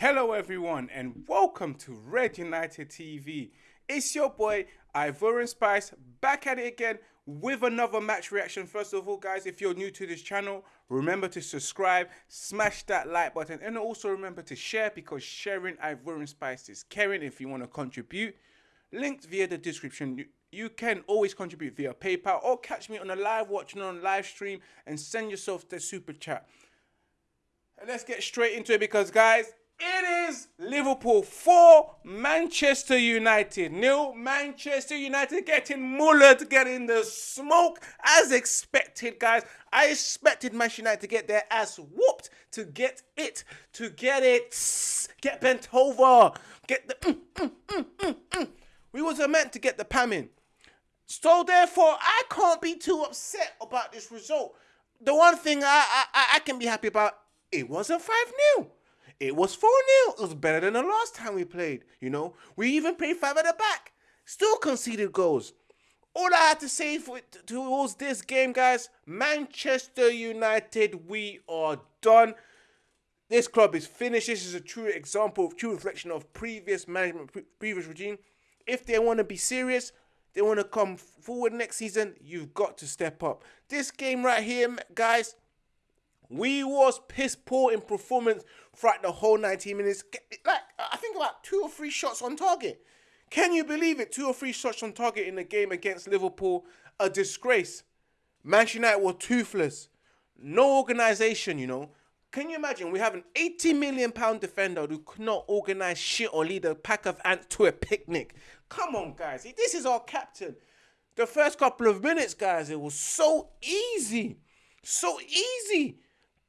Hello, everyone, and welcome to Red United TV. It's your boy Ivorian Spice back at it again with another match reaction. First of all, guys, if you're new to this channel, remember to subscribe, smash that like button, and also remember to share because sharing Ivorian Spice is caring. If you want to contribute, linked via the description. You, can always contribute via PayPal or catch me on a live watching on live stream and send yourself the super chat. And let's get straight into it because, guys, it is Liverpool 4, Manchester United nil. Manchester United getting mullered, getting the smoke as expected, guys. I expected Manchester United to get their ass whooped, to get it, to get it, get bent over, get the. Mm, mm, mm, mm, mm. we was meant to get the pam in. So therefore, I can't be too upset about this result. The one thing I I, I can be happy about, it wasn't 5 0 it was 4 0. It was better than the last time we played. You know, we even played five at the back, still conceded goals. All I had to say for towards this game, guys, Manchester United, we are done. This club is finished. This is a true example, of true reflection of previous management, previous regime. If they want to be serious, they want to come forward next season, you've got to step up. This game right here, guys, we was piss poor in performance throughout the whole 90 minutes. Like, I think about two or three shots on target. Can you believe it? Two or three shots on target in the game against Liverpool. A disgrace. Manchester United were toothless. No organisation, you know. Can you imagine? We have an 80 million pound defender who could not organise shit or lead a pack of ants to a picnic. Come on, guys. This is our captain. The first couple of minutes, guys, it was so easy. So easy.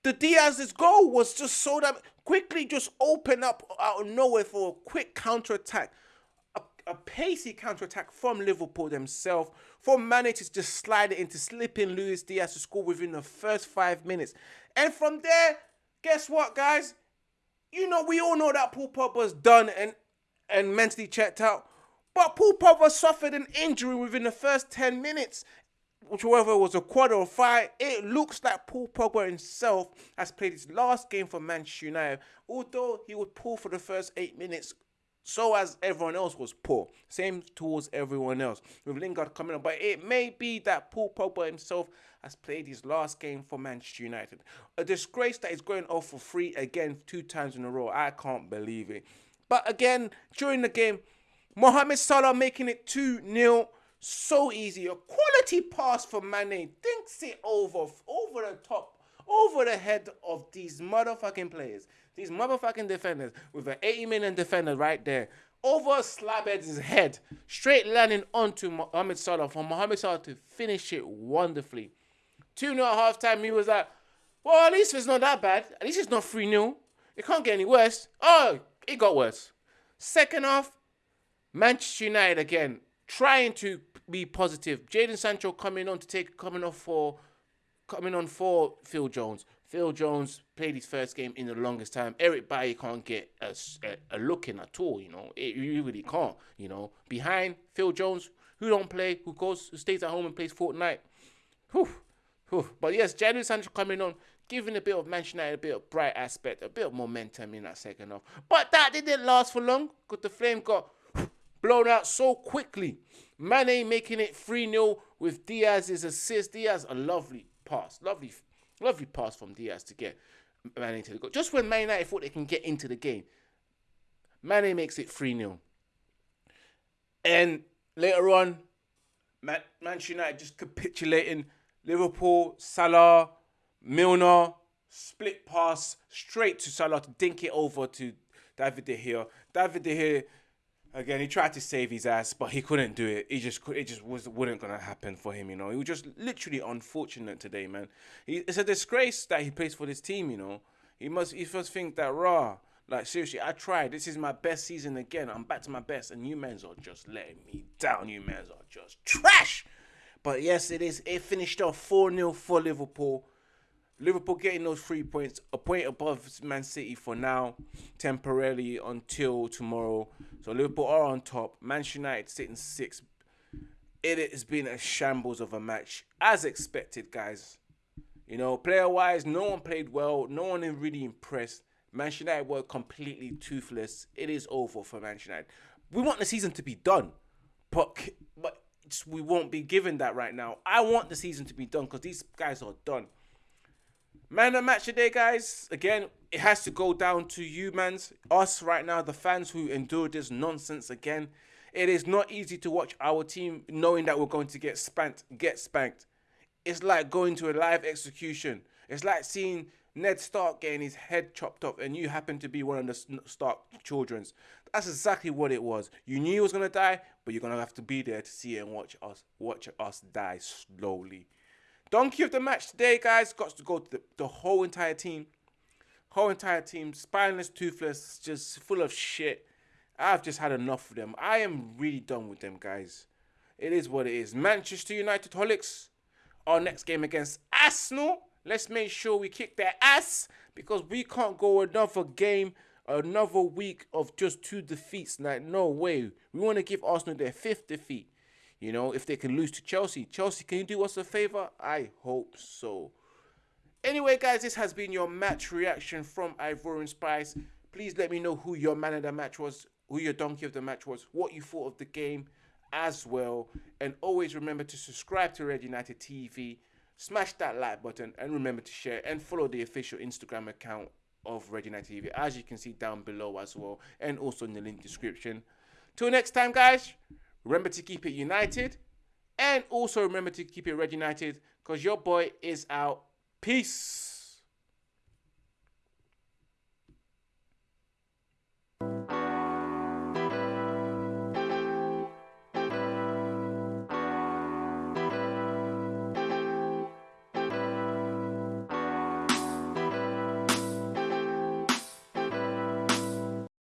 The Diaz's goal was just so that quickly just open up out of nowhere for a quick counter attack. A, a pacey counter attack from Liverpool themselves. For Mane to just slide it into slipping Luis Diaz to score within the first five minutes. And from there, guess what, guys? You know, we all know that Paul Pogba's done and, and mentally checked out. But Paul Pogba suffered an injury within the first 10 minutes whichever was a quad or five, it looks like Paul Pogba himself has played his last game for Manchester United. Although he was poor for the first eight minutes, so as everyone else was poor. Same towards everyone else. With Lingard coming on. But it may be that Paul Pogba himself has played his last game for Manchester United. A disgrace that is going off for free again two times in a row. I can't believe it. But again, during the game, Mohamed Salah making it 2 0 so easy. A quality pass for Mane. Thinks it over, over the top, over the head of these motherfucking players. These motherfucking defenders with an 80 million defender right there. Over Slabhead's head. Straight landing onto Mohamed Salah for Mohamed Salah to finish it wonderfully. 2 0 at half time, he was like, well, at least it's not that bad. At least it's not 3 0. It can't get any worse. Oh, it got worse. Second half, Manchester United again trying to be positive. Jadon Sancho coming on to take coming off for coming on for Phil Jones. Phil Jones played his first game in the longest time. Eric Bailly can't get a, a, a look in at all. You know, it, you really can't. You know, behind Phil Jones, who don't play, who goes, who stays at home and plays Fortnite. Whew, whew. But yes, Jadon Sancho coming on, giving a bit of Manchester United a bit of bright aspect, a bit of momentum in that second half. But that didn't last for long because the flame got blown out so quickly. Mane making it 3 0 with Diaz's assist. Diaz, a lovely pass. Lovely, lovely pass from Diaz to get Mane to the goal. Just when Man United thought they can get into the game, Mane makes it 3 0. And later on, Man- Manchester United just capitulating. Liverpool, Salah, Milner, split pass straight to Salah to dink it over to David De Gea. David De Gea Again, he tried to save his ass, but he couldn't do it. He just could. it just was wouldn't gonna happen for him. You know, he was just literally unfortunate today, man. He, it's a disgrace that he plays for this team. You know, he must he must think that raw. Like seriously, I tried. This is my best season again. I'm back to my best, and you men's are just letting me down. You men's are just trash. But yes, it is. It finished off four 0 for Liverpool. Liverpool getting those three points, a point above Man City for now, temporarily until tomorrow. So Liverpool are on top. Manchester United sitting six. It has been a shambles of a match, as expected, guys. You know, player wise, no one played well. No one really impressed. Manchester United were completely toothless. It is over for Manchester United. We want the season to be done, but but we won't be given that right now. I want the season to be done because these guys are done. Man of match today, guys. Again, it has to go down to you, mans. Us right now, the fans who endured this nonsense again. It is not easy to watch our team knowing that we're going to get spanked, get spanked. It's like going to a live execution. It's like seeing Ned Stark getting his head chopped off, and you happen to be one of the Stark children's. That's exactly what it was. You knew he was gonna die, but you're gonna have to be there to see it and watch us watch us die slowly. Donkey of the match today, guys, got to go to the, the whole entire team. Whole entire team, spineless, toothless, just full of shit. I've just had enough of them. I am really done with them, guys. It is what it is. Manchester United holics. Our next game against Arsenal. Let's make sure we kick their ass because we can't go another game, another week of just two defeats. Like, no way. We want to give Arsenal their fifth defeat. You know, if they can lose to Chelsea. Chelsea, can you do us a favor? I hope so. Anyway, guys, this has been your match reaction from Ivorian Spice. Please let me know who your man of the match was, who your donkey of the match was, what you thought of the game as well. And always remember to subscribe to Red United TV, smash that like button, and remember to share and follow the official Instagram account of Red United TV, as you can see down below as well, and also in the link description. Till next time, guys. Remember to keep it united. And also remember to keep it red united because your boy is out. Peace.